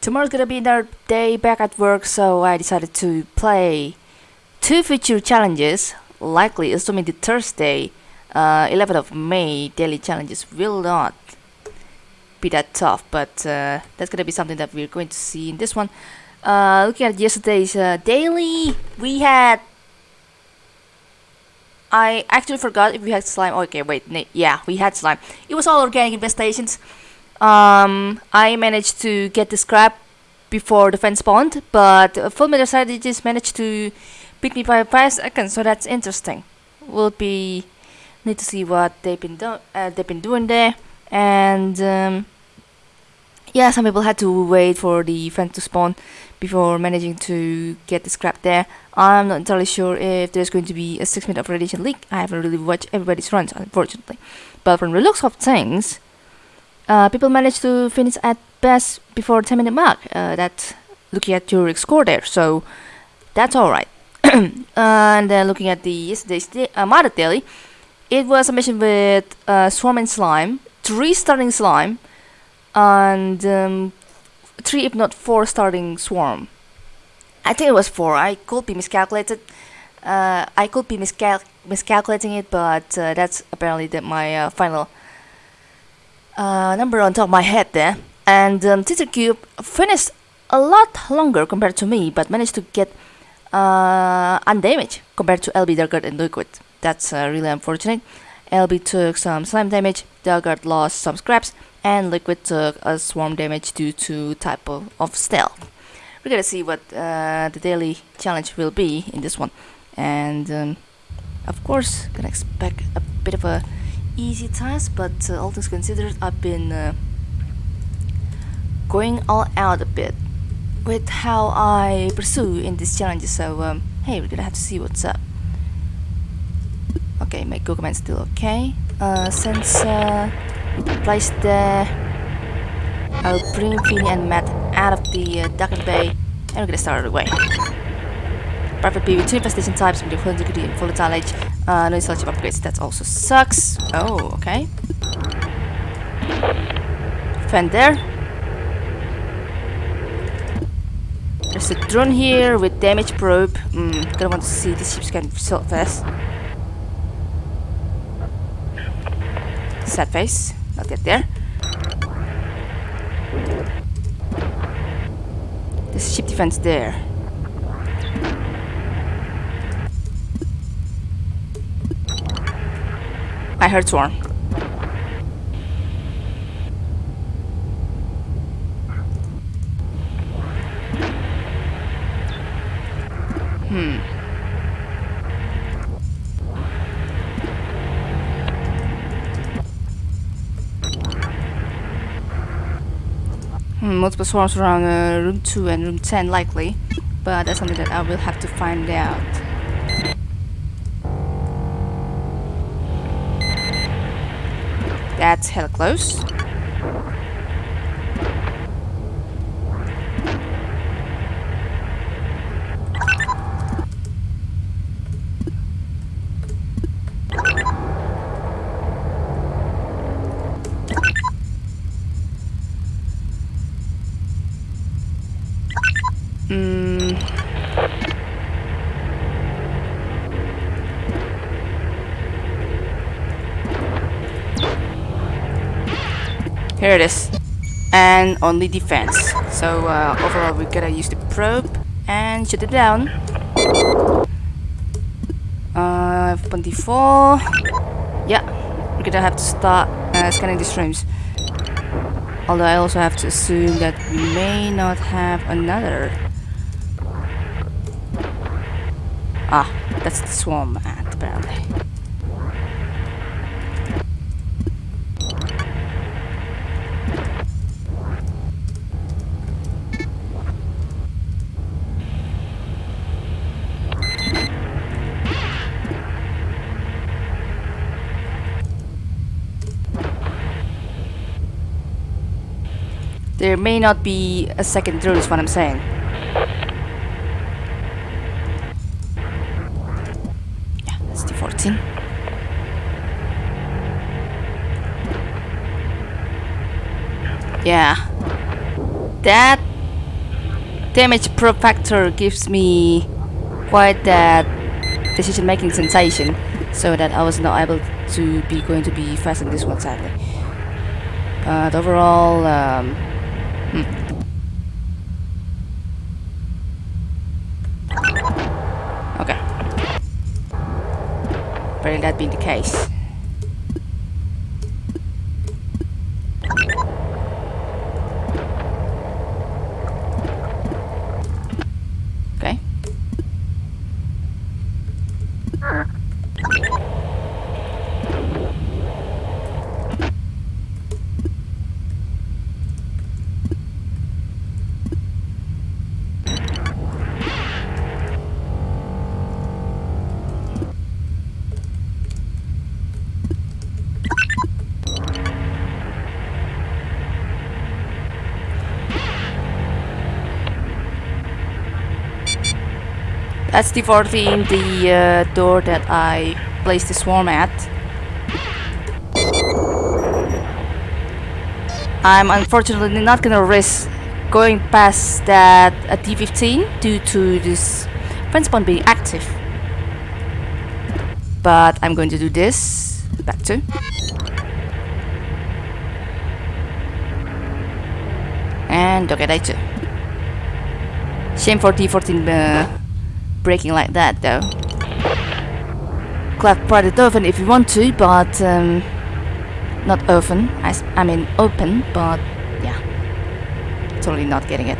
Tomorrow's gonna be another day back at work, so I decided to play two future challenges. Likely, assuming the Thursday, uh, 11th of May daily challenges will not be that tough, but uh, that's gonna be something that we're going to see in this one. Uh, looking at yesterday's uh, daily, we had. I actually forgot if we had slime. Okay, wait, yeah, we had slime. It was all organic infestations. Um, I managed to get the scrap before the fence spawned, but uh, full metal strategies managed to beat me by 5 seconds, so that's interesting. We'll be need to see what they've been do uh, they've been doing there, and um, yeah, some people had to wait for the fence to spawn before managing to get the scrap there. I'm not entirely sure if there's going to be a 6 minute of radiation leak. I haven't really watched everybody's runs, unfortunately. But from the looks of things, uh, people managed to finish at best before 10 minute mark. Uh, that's looking at your score there, so that's alright. and then looking at the yesterday's uh, Daily, it was a mission with uh, Swarm and Slime, 3 starting Slime, and um, 3 if not 4 starting Swarm. I think it was 4, I could be miscalculated. Uh, I could be miscal miscalculating it, but uh, that's apparently the, my uh, final uh, number on top of my head there. And um, Cube finished a lot longer compared to me, but managed to get uh, undamaged compared to LB, Darkguard, and Liquid. That's uh, really unfortunate. LB took some slime damage, Darkguard lost some scraps, and Liquid took a swarm damage due to type of, of stealth. We're gonna see what uh, the daily challenge will be in this one. And um, of course, gonna expect a bit of a easy task, but uh, all things considered, I've been uh, going all out a bit with how I pursue in this challenge. So um, hey, we're gonna have to see what's up. Okay, my Go command still okay. Uh, since uh, place there, I'll bring Feeny and Matt out of the uh, Bay, and we're gonna start our way. Private PV, two infestation types with full integrity and volatile age. Uh, no installation upgrades, that also sucks. Oh, okay. Fender. There's a drone here with damage probe. Hmm, gonna want to see the ships can so fast. Sad face, not yet there. There's ship defense there. I heard swarm. Hmm. Hmm, multiple swarms around uh, room 2 and room 10 likely, but that's something that I will have to find out. That's hella close. Here it is. And only defense. So uh, overall we gotta use the probe and shut it down. Uh, 24. Yeah, we're gonna have to start uh, scanning these rooms. Although I also have to assume that we may not have another. Ah, that's the swarm ant apparently. There may not be a second drone is what I'm saying. Yeah, that's the 14. Yeah. That damage probe factor gives me quite that decision making sensation so that I was not able to be going to be fast in this one sadly but overall um, hmm. okay very that being the case That's the 14, the uh, door that I placed the swarm at. I'm unfortunately not gonna risk going past that at D15 due to this fence spawn being active. But I'm going to do this. Back to. And okay, that too. Shame for D14 uh, breaking like that though. Clap it open if you want to, but um, not open. I, I mean open, but yeah, totally not getting it.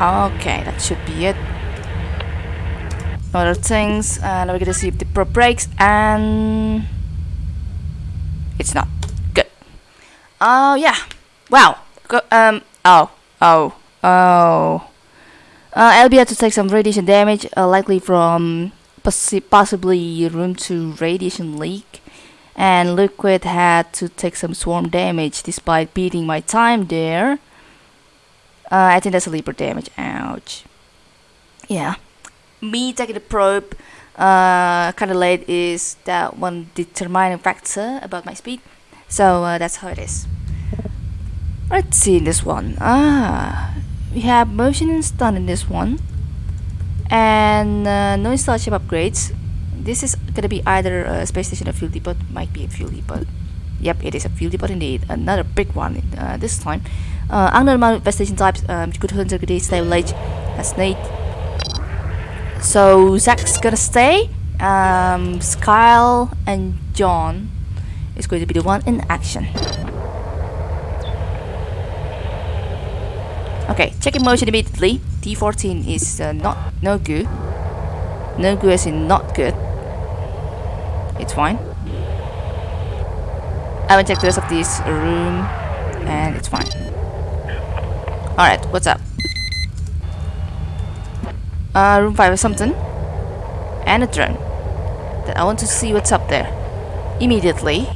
Okay, that should be it. Other things, uh, we're gonna see if the prop breaks, and it's not good. Oh yeah, wow. Go, um. Oh, oh, oh. Uh, I'll be able to take some radiation damage, uh, likely from possi possibly room 2 radiation leak. And Liquid had to take some swarm damage despite beating my time there. Uh, I think that's a Libra damage. Ouch. Yeah. Me taking the probe uh, kind of late is that one determining factor about my speed. So uh, that's how it is. Let's see this one. Ah, we have motion and stun in this one. And uh, no installation upgrades. This is gonna be either a space station or a fuel depot might be a fuel depot. Yep it is a fuel depot indeed another big one uh, this time. Uh, unknown station types um, good hunter good day stable age that's Nate so Zach's gonna stay. Um, Skyle and John is going to be the one in action Okay, checking motion immediately. D14 is uh, not no good. No good in not good. It's fine. I will check the rest of this room and it's fine. Alright, what's up? Uh, room 5 or something. And a drone. That I want to see what's up there. Immediately.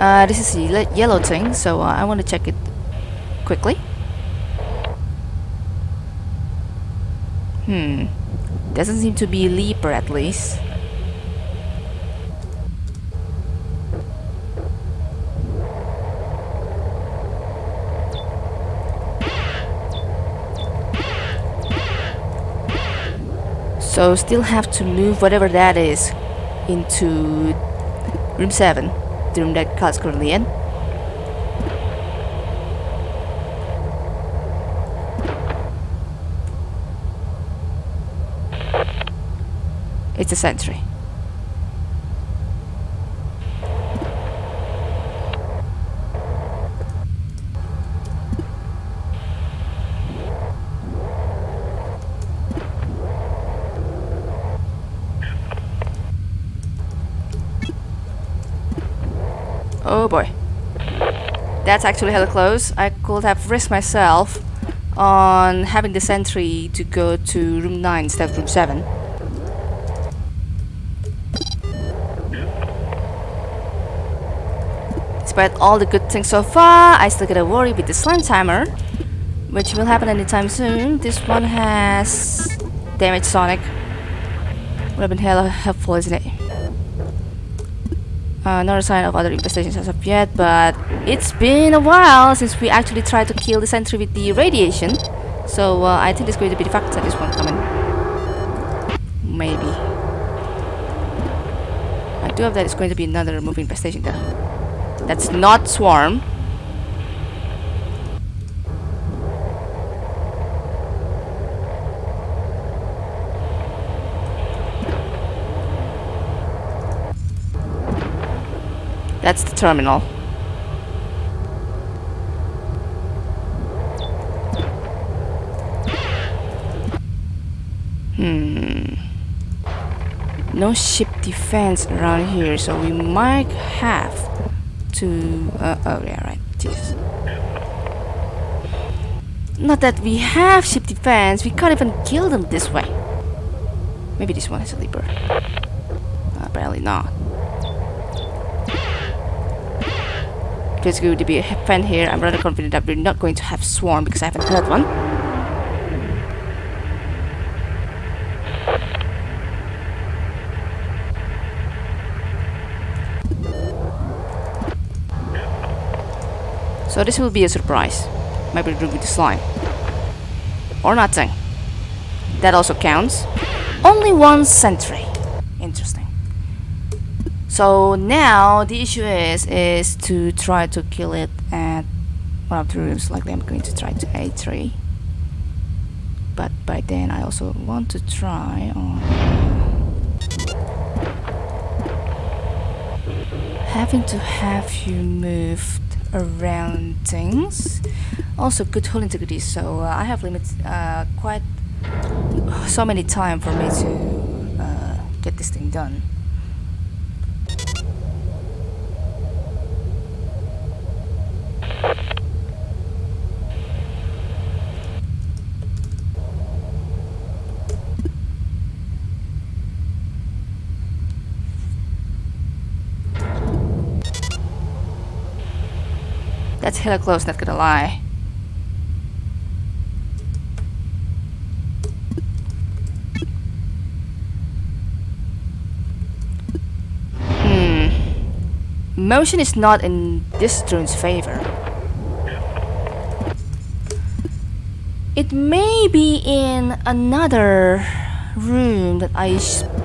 Uh, this is the yellow thing, so uh, I want to check it quickly. Hmm. Doesn't seem to be a leaper at least. So still have to move whatever that is into room 7, the room that Carl's currently in. It's a sentry. Oh boy. That's actually hella close. I could have risked myself on having the sentry to go to room 9 instead of room 7. Despite all the good things so far, I still gotta worry with the slime timer, which will happen anytime soon. This one has damage Sonic. Would have been hella helpful, isn't it? Uh, not a sign of other infestations as of yet, but it's been a while since we actually tried to kill the sentry with the radiation. So uh, I think it's going to be the fact that this one coming. Maybe. I do hope that it's going to be another moving infestation though. That's not swarm. That's the terminal. Hmm. No ship defense around here, so we might have to... Uh, oh, yeah, right. Jesus. Not that we have ship defense, we can't even kill them this way. Maybe this one is a leaper. Uh, apparently not. There's going to be a fan here. I'm rather confident that we're not going to have swarm because I haven't heard one. So this will be a surprise. Maybe it'll be the slime. Or nothing. That also counts. Only one sentry. Interesting. So now the issue is is to try to kill it at one of the rooms. Likely I'm going to try to A3. But by then I also want to try on having to have you move around things. Also good hull integrity, so uh, I have limits uh, quite so many time for me to uh, get this thing done. That's hella close, not gonna lie. Hmm. Motion is not in this drone's favor. It may be in another room that I,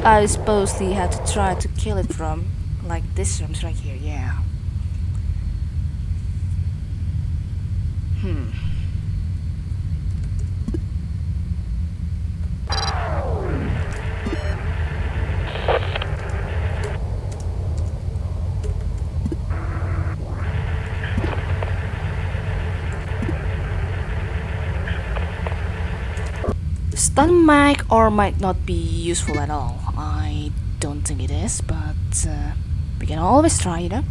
I supposedly had to try to kill it from. Like this room's right here, yeah. Hmm. Stun mic or might not be useful at all. I don't think it is, but uh, we can always try, you know?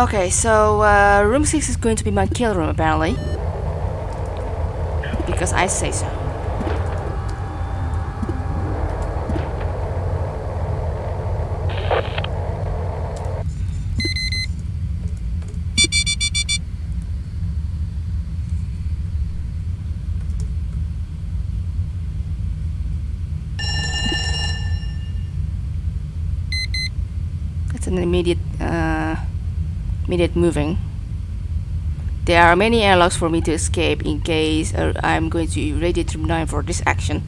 Okay, so uh, room 6 is going to be my kill room apparently. Because I say so. That's an immediate immediate moving. There are many airlocks for me to escape in case uh, I'm going to radiate room 9 for this action.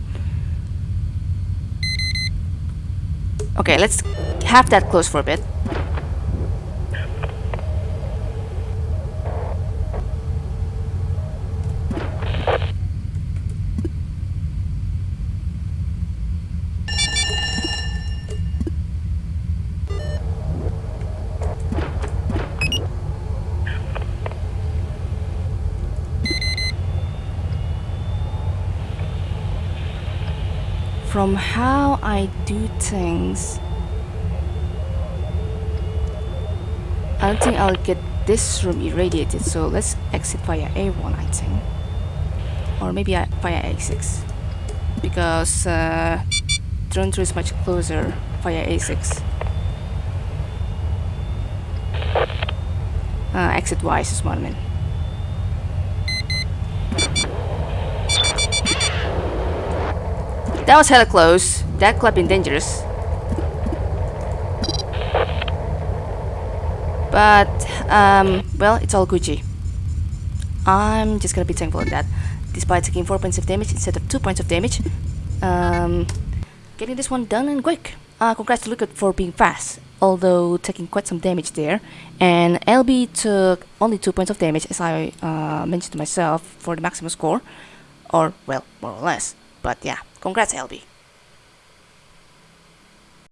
Okay, let's have that close for a bit. From how I do things, I don't think I'll get this room irradiated, so let's exit via A1, I think. Or maybe via A6. Because uh, drone 3 is much closer via A6. Uh, exit wise is what I mean. That was hella close. That could have been dangerous. But, um, well, it's all Gucci. I'm just gonna be thankful of that. Despite taking 4 points of damage instead of 2 points of damage, um, getting this one done and quick. Uh, congrats to Lucas for being fast, although taking quite some damage there. And LB took only 2 points of damage, as I uh, mentioned to myself, for the maximum score. Or, well, more or less. But yeah, congrats LB.